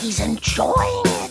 he's enjoying it.